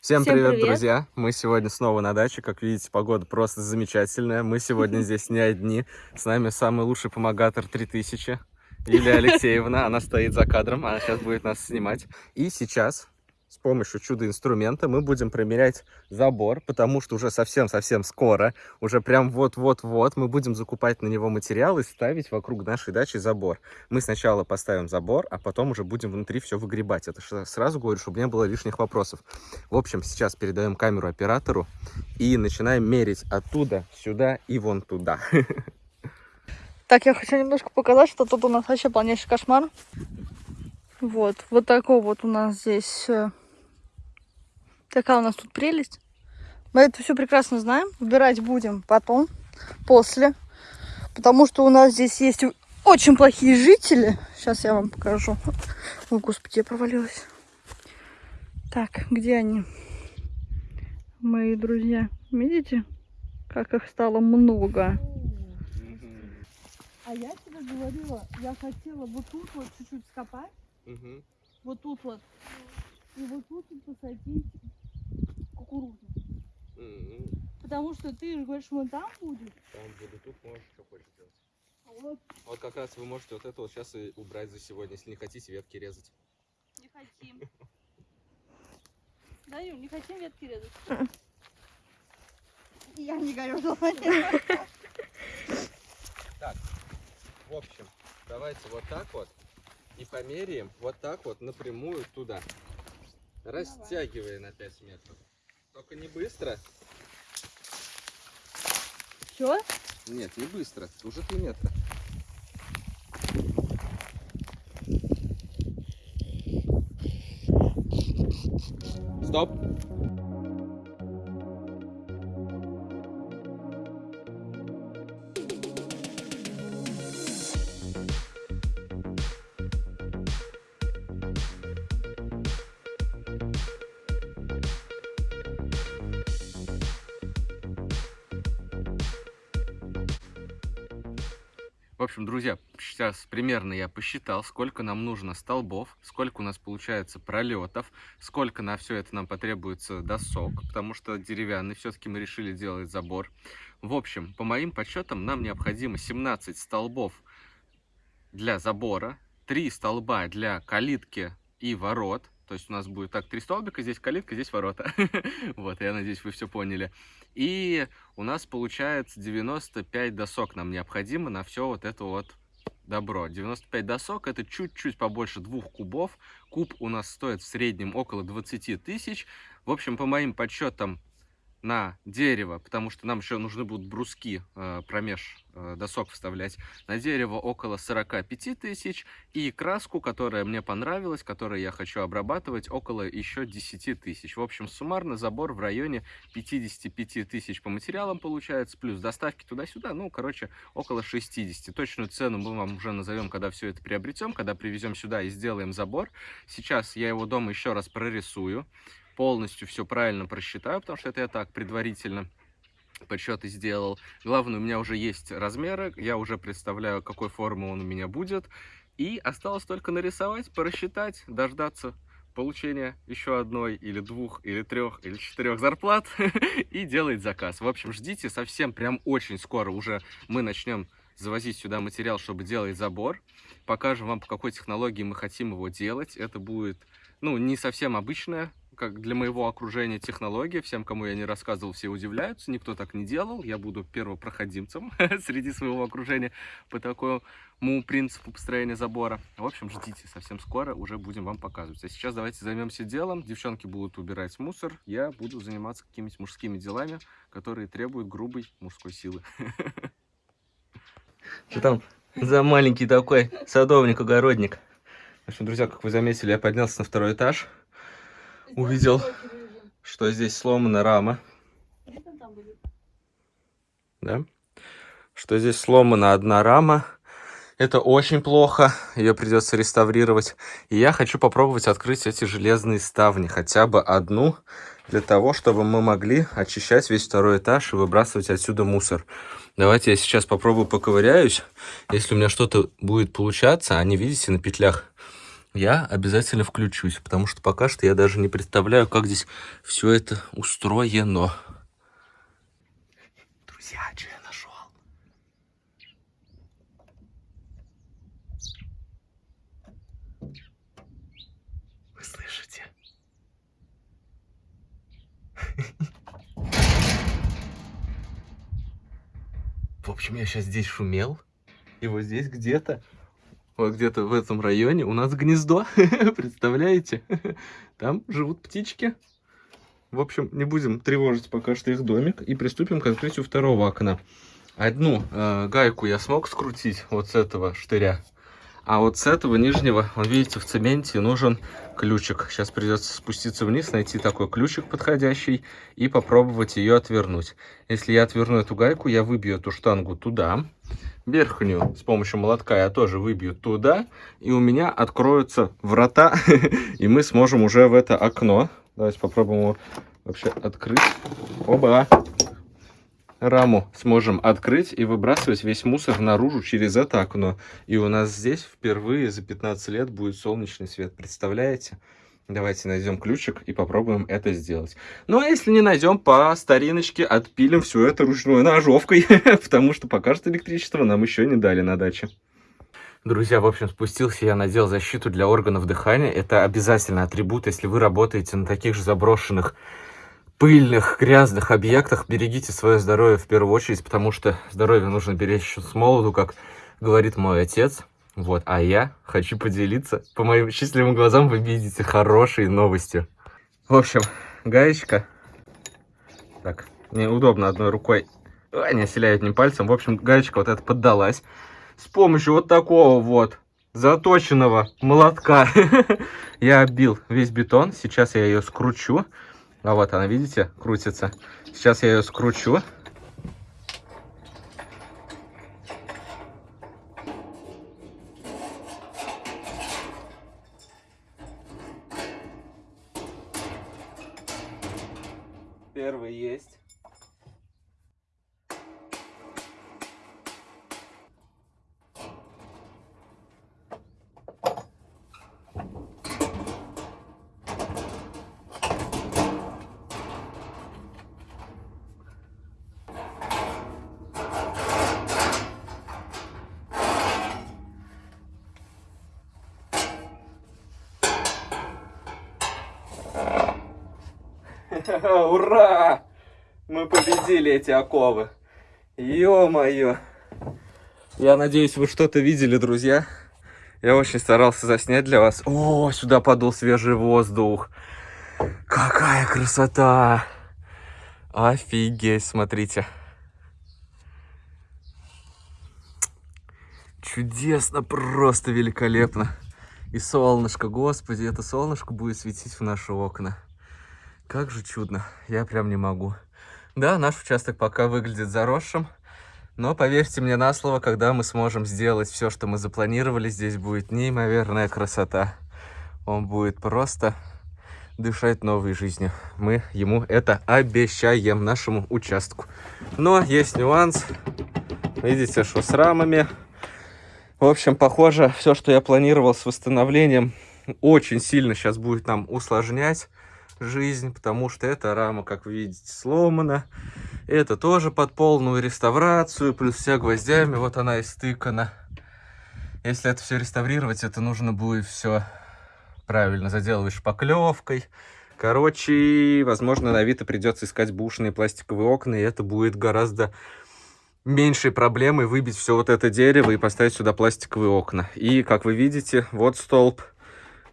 Всем, Всем привет, привет. друзья! Мы сегодня снова на даче. Как видите, погода просто замечательная. Мы сегодня здесь не одни. С нами самый лучший помогатор 3000, Лилия Алексеевна. Она стоит за кадром, она сейчас будет нас снимать. И сейчас с помощью чудо-инструмента мы будем промерять забор, потому что уже совсем-совсем скоро, уже прям вот-вот-вот мы будем закупать на него материал и ставить вокруг нашей дачи забор. Мы сначала поставим забор, а потом уже будем внутри все выгребать. Это сразу говорю, чтобы не было лишних вопросов. В общем, сейчас передаем камеру оператору и начинаем мерить оттуда, сюда и вон туда. Так, я хочу немножко показать, что тут у нас вообще полнейший кошмар. Вот, вот такой вот у нас здесь... Такая у нас тут прелесть. Мы это все прекрасно знаем. Убирать будем потом, после. Потому что у нас здесь есть очень плохие жители. Сейчас я вам покажу. Ой, господи, я провалилась. Так, где они? Мои друзья. Видите, как их стало много? А я тебе говорила, я хотела вот тут вот чуть-чуть скопать, вот тут вот, и вот тут вот посадить кукурузу. Потому что ты же говоришь, мы там будет. Там буду, тут можешь что хочешь делать. А вот Вот как раз вы можете вот это вот сейчас и убрать за сегодня, если не хотите ветки резать. не хотим. Да, Юль, не хотим ветки резать. Я не горю желанием. В общем, давайте вот так вот и померяем вот так вот напрямую туда. Растягивая на 5 метров. Только не быстро. Все? Нет, не быстро. Уже 3 метра. Стоп. В общем, друзья, сейчас примерно я посчитал, сколько нам нужно столбов, сколько у нас получается пролетов, сколько на все это нам потребуется досок, потому что деревянный все-таки мы решили делать забор. В общем, по моим подсчетам, нам необходимо 17 столбов для забора, 3 столба для калитки и ворот. То есть у нас будет так, три столбика, здесь калитка, здесь ворота. Вот, я надеюсь, вы все поняли. И у нас получается 95 досок нам необходимо на все вот это вот добро. 95 досок это чуть-чуть побольше двух кубов. Куб у нас стоит в среднем около 20 тысяч. В общем, по моим подсчетам, на дерево, потому что нам еще нужны будут бруски э, промеж э, досок вставлять. На дерево около 45 тысяч. И краску, которая мне понравилась, которую я хочу обрабатывать, около еще 10 тысяч. В общем, суммарно забор в районе 55 тысяч по материалам получается, плюс доставки туда-сюда, ну, короче, около 60. Точную цену мы вам уже назовем, когда все это приобретем, когда привезем сюда и сделаем забор. Сейчас я его дома еще раз прорисую, полностью все правильно просчитаю, потому что это я так предварительно подсчеты сделал. Главное, у меня уже есть размеры, я уже представляю, какой формы он у меня будет. И осталось только нарисовать, просчитать, дождаться получения еще одной, или двух, или трех, или четырех зарплат и делать заказ. В общем, ждите, совсем прям очень скоро уже мы начнем завозить сюда материал, чтобы делать забор. Покажем вам, по какой технологии мы хотим его делать. Это будет, ну, не совсем обычная как для моего окружения технология. Всем, кому я не рассказывал, все удивляются. Никто так не делал. Я буду первопроходимцем среди своего окружения по такому принципу построения забора. В общем, ждите. Совсем скоро уже будем вам показывать. А сейчас давайте займемся делом. Девчонки будут убирать мусор. Я буду заниматься какими-то мужскими делами, которые требуют грубой мужской силы. Что там за маленький такой садовник-огородник? В общем, друзья, как вы заметили, я поднялся на второй этаж. Увидел, что здесь сломана рама. Да? Что здесь сломана одна рама. Это очень плохо. Ее придется реставрировать. И я хочу попробовать открыть эти железные ставни. Хотя бы одну. Для того, чтобы мы могли очищать весь второй этаж и выбрасывать отсюда мусор. Давайте я сейчас попробую поковыряюсь. Если у меня что-то будет получаться, они, видите, на петлях я обязательно включусь, потому что пока что я даже не представляю, как здесь все это устроено. Друзья, что я нашел? Вы слышите? В общем, я сейчас здесь шумел, и вот здесь где-то вот где-то в этом районе у нас гнездо, представляете? Там живут птички. В общем, не будем тревожить пока что их домик и приступим к открытию второго окна. Одну э, гайку я смог скрутить вот с этого штыря, а вот с этого нижнего, вот видите, в цементе нужен ключик. Сейчас придется спуститься вниз, найти такой ключик подходящий и попробовать ее отвернуть. Если я отверну эту гайку, я выбью эту штангу туда, верхнюю с помощью молотка я тоже выбью туда, и у меня откроются врата, и мы сможем уже в это окно, давайте попробуем его вообще открыть, оба, раму сможем открыть и выбрасывать весь мусор наружу через это окно. И у нас здесь впервые за 15 лет будет солнечный свет, представляете? Давайте найдем ключик и попробуем это сделать. Ну, а если не найдем, по стариночке отпилим все это ручной ножовкой, потому что пока что электричество нам еще не дали на даче. Друзья, в общем, спустился я, надел защиту для органов дыхания. Это обязательно атрибут, если вы работаете на таких же заброшенных, пыльных, грязных объектах. Берегите свое здоровье в первую очередь, потому что здоровье нужно беречь с молоду, как говорит мой отец. Вот, а я хочу поделиться. По моим счастливым глазам вы видите хорошие новости. В общем, гаечка. Так, неудобно одной рукой. Ой, не оселяю одним пальцем. В общем, гаечка вот эта поддалась. С помощью вот такого вот заточенного молотка я оббил весь бетон. Сейчас я ее скручу. А вот она, видите, крутится. Сейчас я ее скручу. Первый есть. Ура! Мы победили эти оковы. Ё-моё. Я надеюсь, вы что-то видели, друзья. Я очень старался заснять для вас. О, сюда подул свежий воздух. Какая красота! Офигеть, смотрите. Чудесно, просто великолепно. И солнышко, господи, это солнышко будет светить в наши окна. Как же чудно, я прям не могу. Да, наш участок пока выглядит заросшим, но поверьте мне на слово, когда мы сможем сделать все, что мы запланировали, здесь будет неимоверная красота. Он будет просто дышать новой жизнью. Мы ему это обещаем, нашему участку. Но есть нюанс. Видите, что с рамами. В общем, похоже, все, что я планировал с восстановлением, очень сильно сейчас будет нам усложнять жизнь, потому что эта рама, как вы видите, сломана. Это тоже под полную реставрацию, плюс вся гвоздями, вот она истыкана. Если это все реставрировать, это нужно будет все правильно заделывать шпаклевкой. Короче, возможно, на Авито придется искать бушные пластиковые окна, и это будет гораздо меньшей проблемой выбить все вот это дерево и поставить сюда пластиковые окна. И, как вы видите, вот столб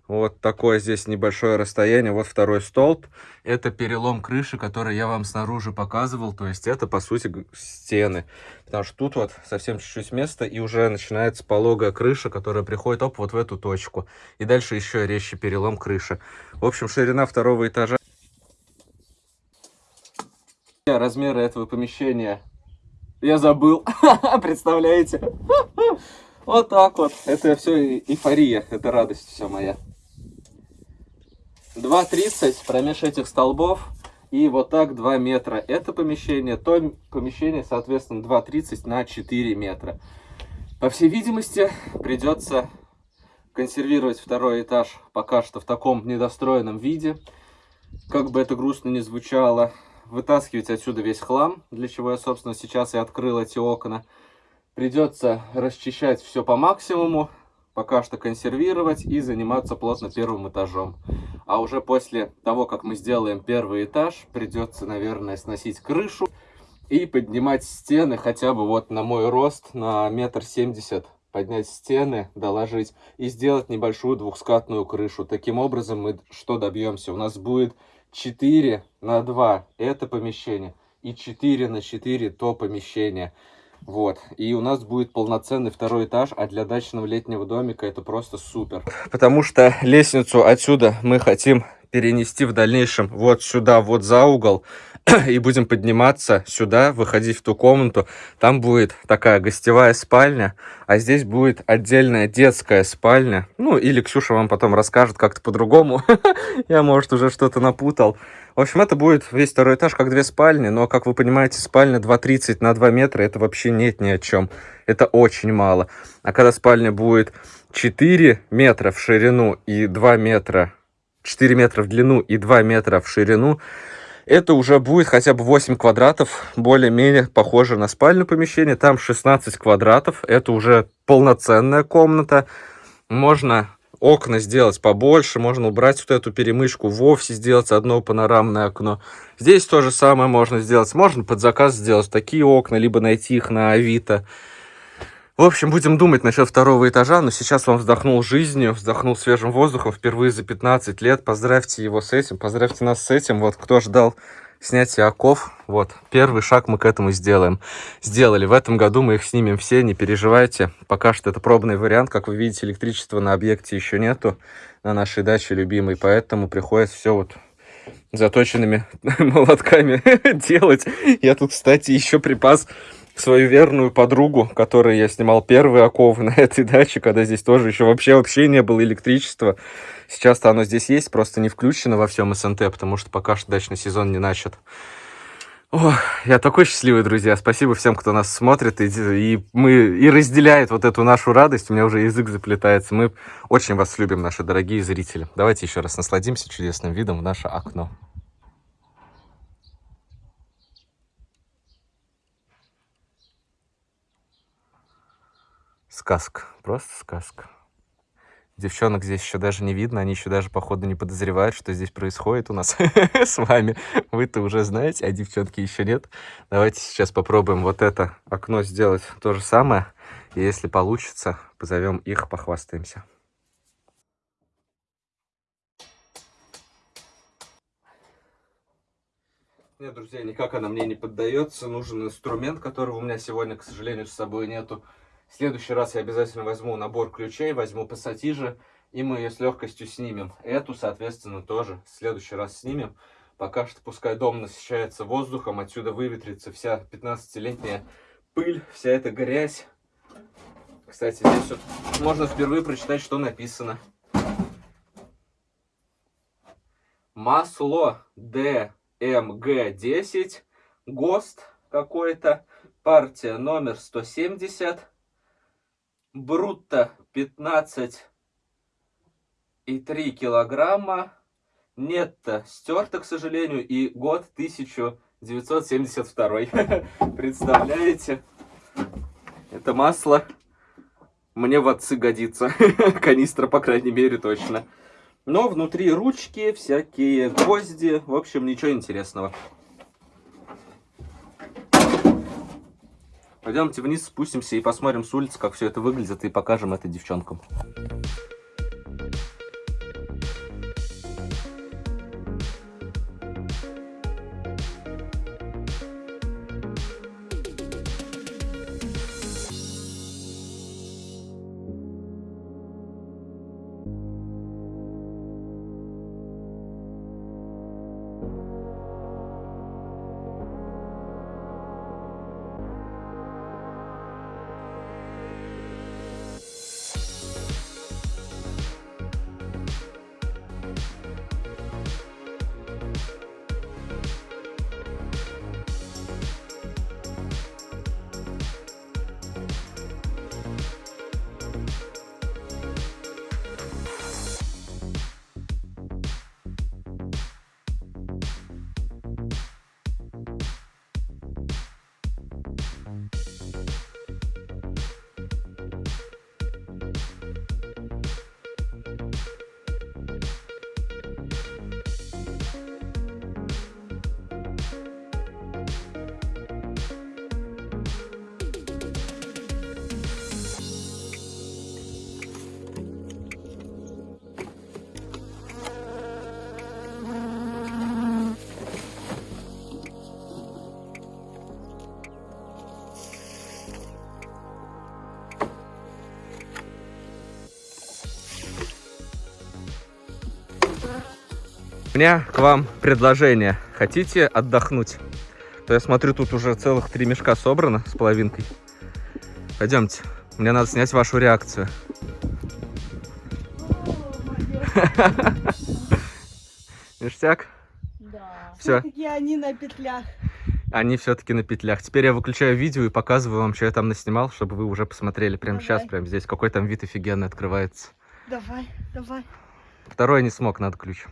вот такое здесь небольшое расстояние. Вот второй столб. Это перелом крыши, который я вам снаружи показывал. То есть это, по сути, стены. Потому что тут вот совсем чуть-чуть места, и уже начинается пологая крыша, которая приходит оп, вот в эту точку. И дальше еще резче перелом крыши. В общем, ширина второго этажа. Размеры этого помещения я забыл. Представляете? Вот так вот. Это все эйфория, это радость вся моя. 2,30 промеж этих столбов и вот так 2 метра. Это помещение, то помещение, соответственно, 2,30 на 4 метра. По всей видимости, придется консервировать второй этаж пока что в таком недостроенном виде. Как бы это грустно ни звучало, вытаскивать отсюда весь хлам, для чего я, собственно, сейчас и открыл эти окна. Придется расчищать все по максимуму, пока что консервировать и заниматься плотно первым этажом. А уже после того, как мы сделаем первый этаж, придется, наверное, сносить крышу и поднимать стены хотя бы вот на мой рост, на метр семьдесят поднять стены, доложить и сделать небольшую двухскатную крышу. Таким образом мы что добьемся? У нас будет 4 на 2 это помещение и 4 на 4 то помещение. Вот. И у нас будет полноценный второй этаж, а для дачного летнего домика это просто супер. Потому что лестницу отсюда мы хотим перенести в дальнейшем вот сюда, вот за угол. И будем подниматься сюда, выходить в ту комнату. Там будет такая гостевая спальня, а здесь будет отдельная детская спальня. Ну, или Ксюша вам потом расскажет как-то по-другому. Я, может, уже что-то напутал. В общем, это будет весь второй этаж, как две спальни, но, как вы понимаете, спальня 2,30 на 2 метра, это вообще нет ни о чем. Это очень мало. А когда спальня будет 4 метра в ширину и 2 метра, 4 метра в длину и 2 метра в ширину, это уже будет хотя бы 8 квадратов, более-менее похоже на спальное помещение. Там 16 квадратов, это уже полноценная комната. Можно окна сделать побольше, можно убрать вот эту перемычку, вовсе сделать одно панорамное окно. Здесь то же самое можно сделать. Можно под заказ сделать такие окна, либо найти их на Авито. В общем, будем думать насчет второго этажа, но сейчас он вздохнул жизнью, вздохнул свежим воздухом впервые за 15 лет. Поздравьте его с этим, поздравьте нас с этим. Вот кто ждал снятия оков, вот, первый шаг мы к этому сделаем. Сделали. В этом году мы их снимем все, не переживайте. Пока что это пробный вариант. Как вы видите, электричества на объекте еще нету, на нашей даче любимой, поэтому приходится все вот заточенными молотками делать. Я тут, кстати, еще припас свою верную подругу, которой я снимал первые оковы на этой даче, когда здесь тоже еще вообще вообще не было электричества. Сейчас-то оно здесь есть, просто не включено во всем СНТ, потому что пока что дачный сезон не начат. О, я такой счастливый, друзья. Спасибо всем, кто нас смотрит и, и, мы, и разделяет вот эту нашу радость. У меня уже язык заплетается. Мы очень вас любим, наши дорогие зрители. Давайте еще раз насладимся чудесным видом в наше окно. Сказка. Просто сказка. Девчонок здесь еще даже не видно, они еще даже, походу, не подозревают, что здесь происходит у нас с вами. Вы-то уже знаете, а девчонки еще нет. Давайте сейчас попробуем вот это окно сделать то же самое. И если получится, позовем их, похвастаемся. Нет, друзья, никак она мне не поддается. Нужен инструмент, которого у меня сегодня, к сожалению, с собой нету. В следующий раз я обязательно возьму набор ключей, возьму пассатижи, и мы ее с легкостью снимем. Эту, соответственно, тоже в следующий раз снимем. Пока что пускай дом насыщается воздухом, отсюда выветрится вся 15-летняя пыль, вся эта грязь. Кстати, здесь вот можно впервые прочитать, что написано. Масло ДМГ-10, ГОСТ какой-то, партия номер 170, брутто 15 и 3 килограмма, нетто стерто, к сожалению, и год 1972. Представляете? Это масло мне в отцы годится. Канистра, по крайней мере, точно. Но внутри ручки, всякие гвозди. В общем, ничего интересного. Пойдемте вниз, спустимся и посмотрим с улицы, как все это выглядит, и покажем это девчонкам. У меня к вам предложение. Хотите отдохнуть? То я смотрю, тут уже целых три мешка собрано с половинкой. Пойдемте. Мне надо снять вашу реакцию. Ништяк? Да. Все-таки они на петлях. Они все-таки на петлях. Теперь я выключаю видео и показываю вам, что я там наснимал, чтобы вы уже посмотрели прямо Давай. сейчас, прямо здесь. Какой там вид офигенный открывается. Давай, давай. Второй не смог, надо ключ.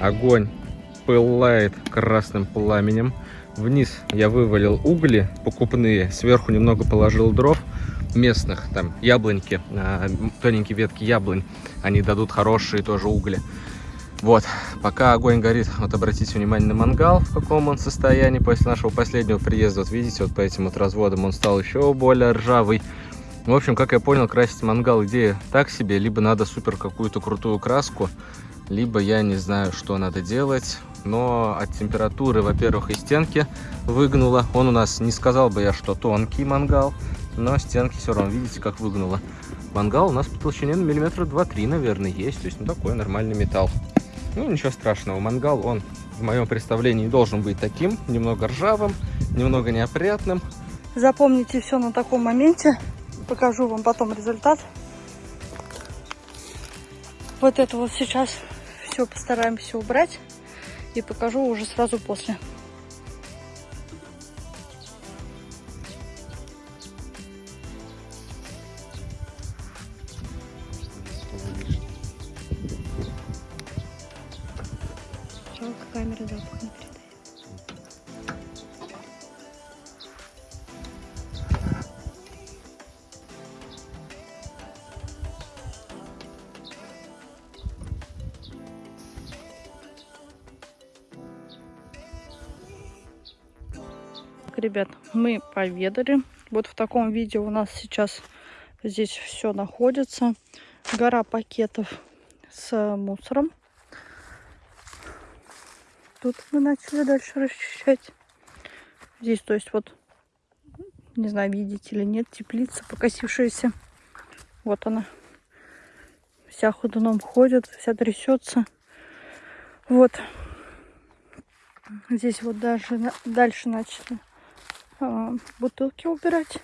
Огонь пылает красным пламенем. Вниз я вывалил угли покупные, сверху немного положил дров местных, там яблоньки, а, тоненькие ветки яблонь, они дадут хорошие тоже угли. Вот, пока огонь горит, вот обратите внимание на мангал, в каком он состоянии после нашего последнего приезда. Вот видите, вот по этим вот разводам он стал еще более ржавый. В общем, как я понял, красить мангал идея так себе, либо надо супер какую-то крутую краску, либо я не знаю, что надо делать. Но от температуры, во-первых, и стенки выгнуло. Он у нас, не сказал бы я, что тонкий мангал, но стенки все равно, видите, как выгнуло. Мангал у нас по толщине на миллиметра 2-3, наверное, есть. То есть, ну, такой нормальный металл. Ну, ничего страшного. Мангал, он, в моем представлении, должен быть таким, немного ржавым, немного неопрятным. Запомните все на таком моменте. Покажу вам потом результат. Вот это вот сейчас все постараемся убрать. И покажу уже сразу после. Мы поведали. Вот в таком виде у нас сейчас здесь все находится. Гора пакетов с мусором. Тут мы начали дальше расчищать. Здесь, то есть, вот, не знаю, видите или нет, теплица покосившаяся. Вот она. Вся ходуном ходит, вся трясется. Вот. Здесь вот даже дальше начали бутылки убирать.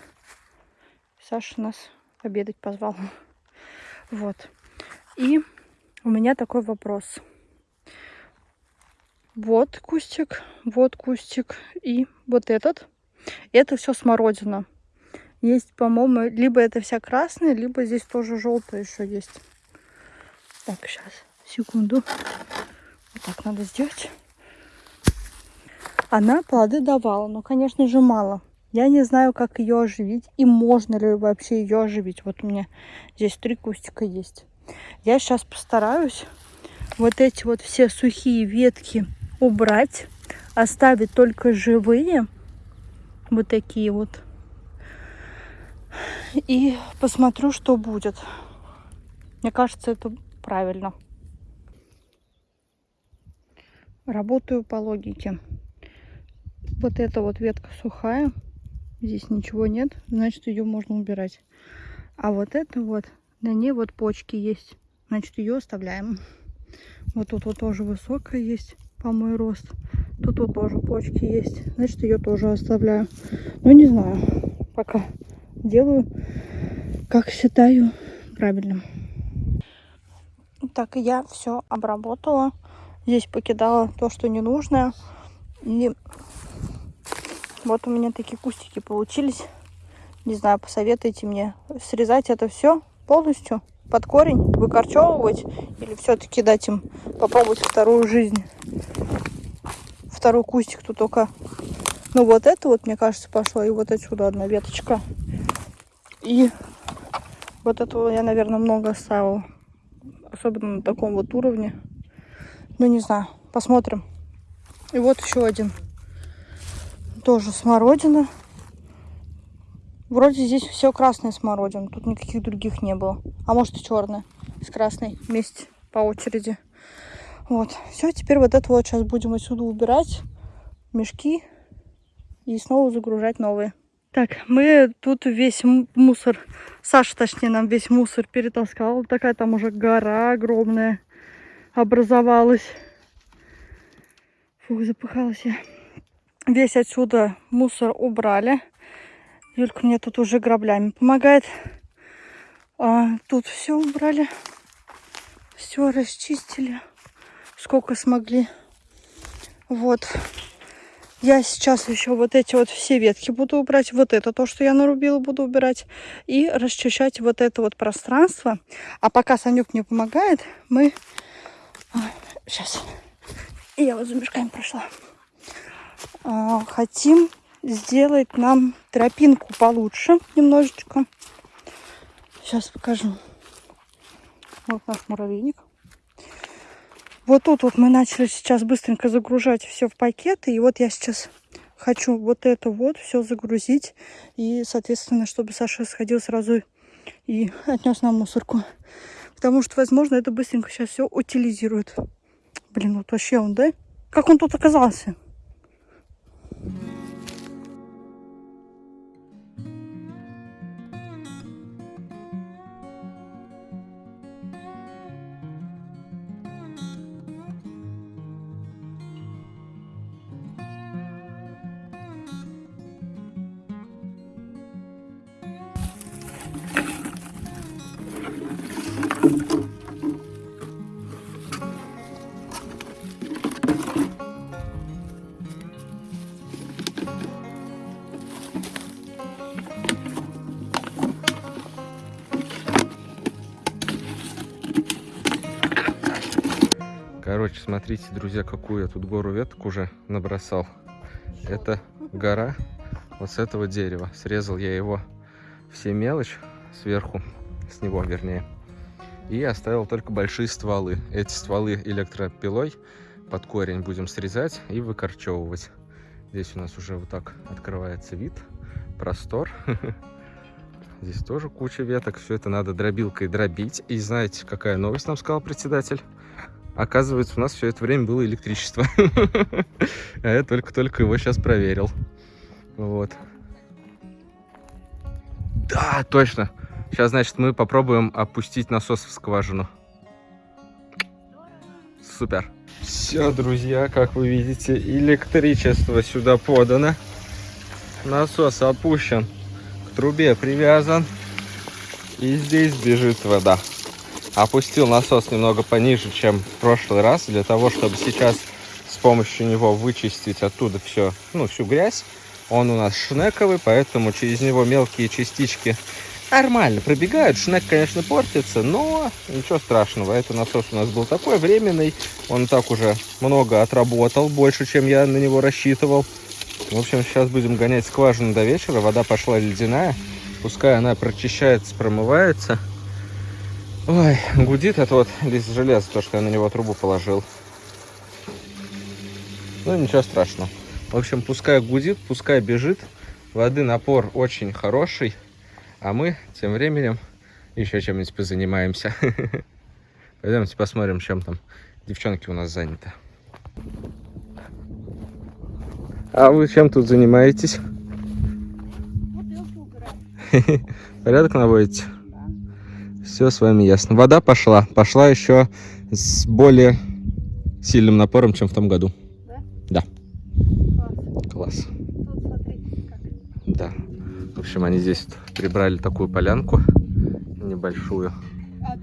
Саша нас обедать позвал. Вот. И у меня такой вопрос. Вот кустик, вот кустик и вот этот. Это все смородина. Есть, по-моему, либо это вся красная, либо здесь тоже желтая еще есть. Так, сейчас, секунду. Вот так надо сделать. Она плоды давала, но, конечно же, мало. Я не знаю, как ее оживить и можно ли вообще ее оживить. Вот у меня здесь три кустика есть. Я сейчас постараюсь вот эти вот все сухие ветки убрать, оставить только живые, вот такие вот. И посмотрю, что будет. Мне кажется, это правильно. Работаю по логике. Вот эта вот ветка сухая, здесь ничего нет, значит ее можно убирать. А вот это вот, на ней вот почки есть, значит ее оставляем. Вот тут вот тоже высокая есть, по мой рост. Тут вот тоже почки есть, значит ее тоже оставляю. Ну не знаю, пока делаю, как считаю правильным. Так, я все обработала. Здесь покидала то, что не нужно. И вот у меня такие кустики получились. Не знаю, посоветуйте мне срезать это все полностью под корень, выкорчевывать или все-таки дать им попробовать вторую жизнь. Второй кустик тут только. Ну вот это вот, мне кажется, пошло. И вот отсюда одна веточка. И вот этого я, наверное, много оставила. Особенно на таком вот уровне. Ну, не знаю. Посмотрим. И вот еще один. Тоже смородина. Вроде здесь все красная смородина. Тут никаких других не было. А может и черная. С красной вместе по очереди. Вот. Все, теперь вот это вот сейчас будем отсюда убирать. Мешки. И снова загружать новые. Так, мы тут весь мусор, Саша, точнее, нам весь мусор перетаскал. Такая там уже гора огромная образовалась. Фух, запыхалась я. Весь отсюда мусор убрали. Юлька мне тут уже граблями помогает. А, тут все убрали. Все расчистили. Сколько смогли. Вот. Я сейчас еще вот эти вот все ветки буду убрать. Вот это то, что я нарубила, буду убирать. И расчищать вот это вот пространство. А пока Санюк мне помогает, мы... сейчас. Я вот за мешками прошла. А, хотим сделать нам тропинку получше немножечко. Сейчас покажу. Вот наш муравейник. Вот тут вот мы начали сейчас быстренько загружать все в пакеты. И вот я сейчас хочу вот это вот все загрузить. И, соответственно, чтобы Саша сходил сразу и отнес нам мусорку. Потому что, возможно, это быстренько сейчас все утилизирует. Блин, вот вообще он, да? Как он тут оказался? Mm-hmm. Короче, смотрите, друзья, какую я тут гору веток уже набросал. Это гора вот с этого дерева. Срезал я его все мелочь сверху, с него вернее. И оставил только большие стволы. Эти стволы электропилой под корень будем срезать и выкорчевывать. Здесь у нас уже вот так открывается вид, простор. Здесь тоже куча веток. Все это надо дробилкой дробить. И знаете, какая новость нам сказал председатель? Оказывается, у нас все это время было электричество. А я только-только его сейчас проверил. Вот. Да, точно. Сейчас, значит, мы попробуем опустить насос в скважину. Супер. Все, друзья, как вы видите, электричество сюда подано. Насос опущен, к трубе привязан. И здесь бежит вода опустил насос немного пониже, чем в прошлый раз, для того, чтобы сейчас с помощью него вычистить оттуда все, ну, всю грязь. Он у нас шнековый, поэтому через него мелкие частички нормально пробегают. Шнек, конечно, портится, но ничего страшного. Это насос у нас был такой временный. Он так уже много отработал, больше, чем я на него рассчитывал. В общем, сейчас будем гонять скважину до вечера. Вода пошла ледяная. Пускай она прочищается, промывается. Ой, гудит это вот лист железа, то, что я на него трубу положил. Ну, ничего страшного. В общем, пускай гудит, пускай бежит. Воды напор очень хороший. А мы тем временем еще чем-нибудь позанимаемся. Пойдемте посмотрим, чем там девчонки у нас заняты. А вы чем тут занимаетесь? Порядок наводите? Все с вами ясно. Вода пошла. Пошла еще с более сильным напором, чем в том году. Да? Да. Класс. Да. В общем, они здесь прибрали такую полянку небольшую. А?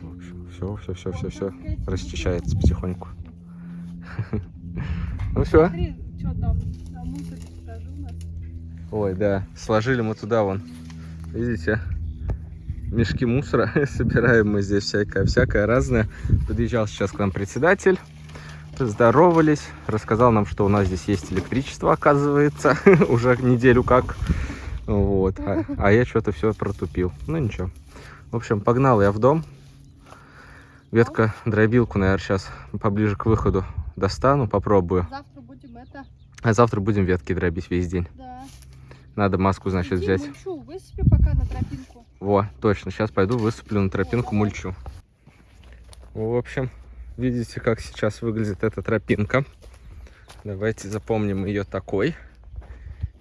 В общем, все, все, все, все, все расчищается потихоньку. Ну все. Ой, да. Сложили мы туда вон. Видите? Мешки мусора собираем мы здесь всякое, всякое разное. Подъезжал сейчас к нам председатель, поздоровались, рассказал нам, что у нас здесь есть электричество, оказывается, уже неделю как. Вот, а, а я что-то все протупил. Ну ничего. В общем, погнал я в дом. Ветка дробилку, наверное, сейчас поближе к выходу достану, попробую. Завтра будем это... А завтра будем ветки дробить весь день. Да. Надо маску, значит, Иди взять. высыпи пока на тропинку. Во, точно. Сейчас пойду высыплю на тропинку мульчу. В общем, видите, как сейчас выглядит эта тропинка. Давайте запомним ее такой.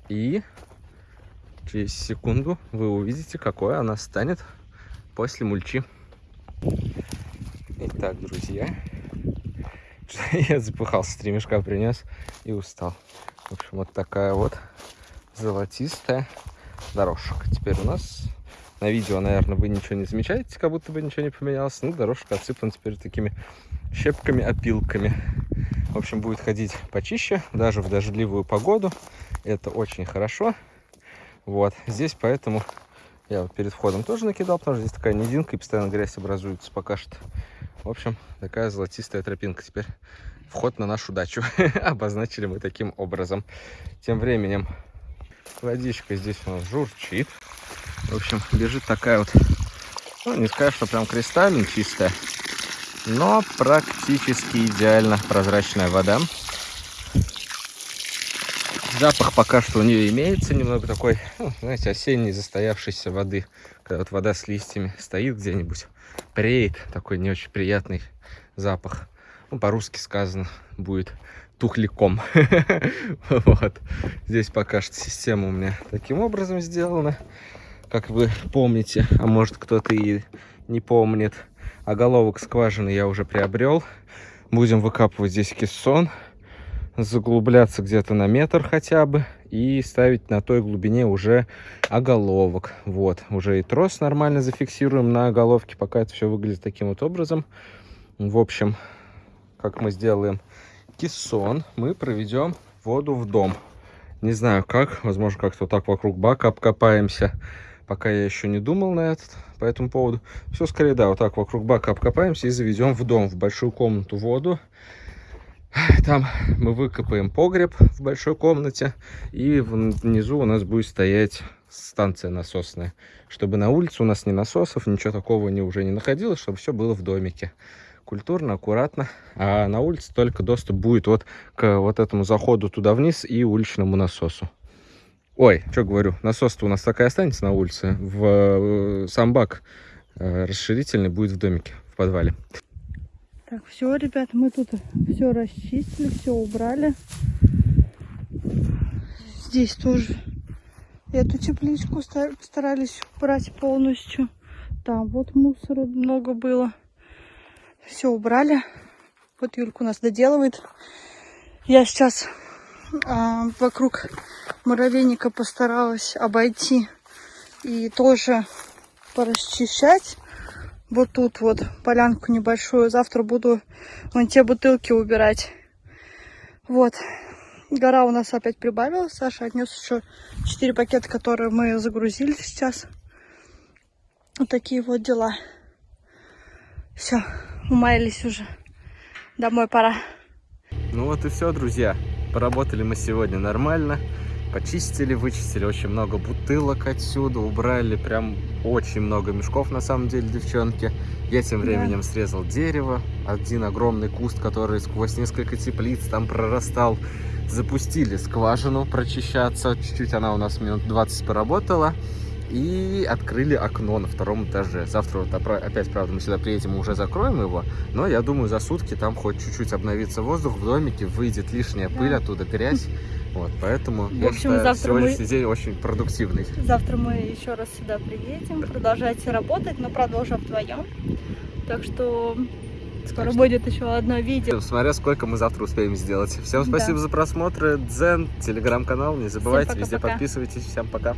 И через секунду вы увидите, какой она станет после мульчи. Итак, друзья, я запыхался, три мешка принес и устал. В общем, вот такая вот золотистая дорожка. Теперь у нас на видео, наверное, вы ничего не замечаете, как будто бы ничего не поменялось. Ну, дорожка отсыпана теперь такими щепками, опилками. В общем, будет ходить почище, даже в дождливую погоду. Это очень хорошо. Вот, здесь поэтому я вот перед входом тоже накидал, потому что здесь такая низинка и постоянно грязь образуется пока что. В общем, такая золотистая тропинка теперь. Вход на нашу дачу. Обозначили мы таким образом. Тем временем водичка здесь у нас журчит. В общем, бежит такая вот, ну, не скажешь, что прям кристально чистая, но практически идеально прозрачная вода. Запах пока что у нее имеется, немного такой, ну, знаете, осенней застоявшейся воды. Когда вот вода с листьями стоит где-нибудь, преет, такой не очень приятный запах. Ну, по-русски сказано будет тухляком. вот. Здесь пока что система у меня таким образом сделана как вы помните, а может кто-то и не помнит. А головок скважины я уже приобрел. Будем выкапывать здесь кессон, заглубляться где-то на метр хотя бы и ставить на той глубине уже оголовок. Вот, уже и трос нормально зафиксируем на оголовке, пока это все выглядит таким вот образом. В общем, как мы сделаем кессон, мы проведем воду в дом. Не знаю как, возможно как-то так вокруг бака обкопаемся Пока я еще не думал на этот, по этому поводу. Все скорее, да, вот так вокруг бака обкопаемся и заведем в дом, в большую комнату воду. Там мы выкопаем погреб в большой комнате. И внизу у нас будет стоять станция насосная. Чтобы на улице у нас ни насосов, ничего такого не, уже не находилось, чтобы все было в домике. Культурно, аккуратно. А на улице только доступ будет вот к вот этому заходу туда вниз и уличному насосу. Ой, что говорю, насос-то у нас такая останется на улице. В э, сам бак э, расширительный будет в домике, в подвале. Так, все, ребят, мы тут все расчистили, все убрали. Здесь тоже эту тепличку старались убрать полностью. Там вот мусора много было. Все убрали. Вот Юлька у нас доделывает. Я сейчас а, вокруг муравейника постаралась обойти и тоже порасчищать. Вот тут вот полянку небольшую. Завтра буду вон те бутылки убирать. Вот. Гора у нас опять прибавилась. Саша отнес еще 4 пакета, которые мы загрузили сейчас. Вот такие вот дела. Все, умаялись уже. Домой пора. Ну вот и все, друзья. Поработали мы сегодня нормально. Почистили, вычистили очень много бутылок отсюда. Убрали прям очень много мешков, на самом деле, девчонки. Я тем временем да. срезал дерево. Один огромный куст, который сквозь несколько теплиц там прорастал. Запустили скважину прочищаться. Чуть-чуть она у нас минут 20 поработала и открыли окно на втором этаже. Завтра вот опять, правда, мы сюда приедем и уже закроем его, но я думаю, за сутки там хоть чуть-чуть обновится воздух в домике, выйдет лишняя пыль оттуда, грязь. Вот, поэтому в я общем, считаю, завтра сегодняшний мы... день очень продуктивный. Завтра мы еще раз сюда приедем, да. продолжайте работать, но продолжим вдвоем. Так что Скоро так будет еще одно видео. Смотря сколько мы завтра успеем сделать. Всем спасибо да. за просмотр. Дзен, телеграм-канал. Не забывайте, пока, везде пока. подписывайтесь. Всем пока.